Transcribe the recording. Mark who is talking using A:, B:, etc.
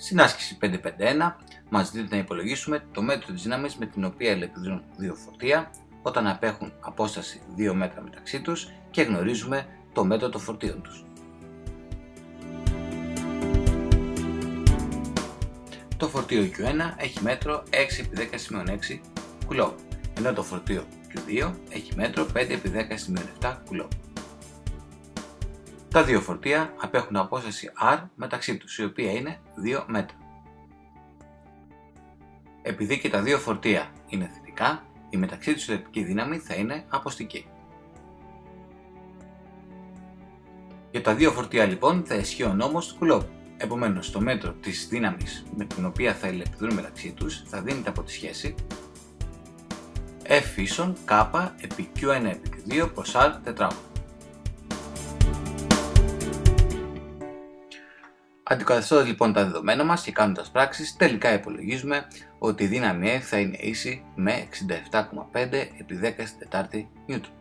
A: Στην άσκηση 551 μας δείτε να υπολογίσουμε το μέτρο της δύναμης με την οποία ελεπιδρούν δύο φορτία όταν απέχουν απόσταση 2 μέτρα μεταξύ τους και γνωρίζουμε το μέτρο των φορτίων τους. Το φορτίο Q1 έχει μέτρο 6x10 6 κουλόμ, ενώ το φορτίο Q2 έχει μέτρο 5x10 7 κουλόμ. Τα δύο φορτία απέχουν απόσταση R μεταξύ τους, η οποία είναι 2 μέτρα. Επειδή και τα δύο φορτία είναι θετικά, η μεταξύ τους ηλεκτρική δύναμη θα είναι αποστική. Για τα δύο φορτία λοιπόν θα ισχύει ο νόμος του Κουλόπ. Επομένως, το μέτρο της δύναμης με την οποία θα ηλεκτρούν μεταξύ τους θα δίνεται από τη σχέση F ίσον K επί Q1 επί Q2 προς R τετράγωνο. Αντικαθιστώντας λοιπόν τα δεδομένα μας και κάνοντας πράξεις, τελικά υπολογίζουμε ότι η δύναμη F θα είναι ίση με 67,5 επί 10 Νewton.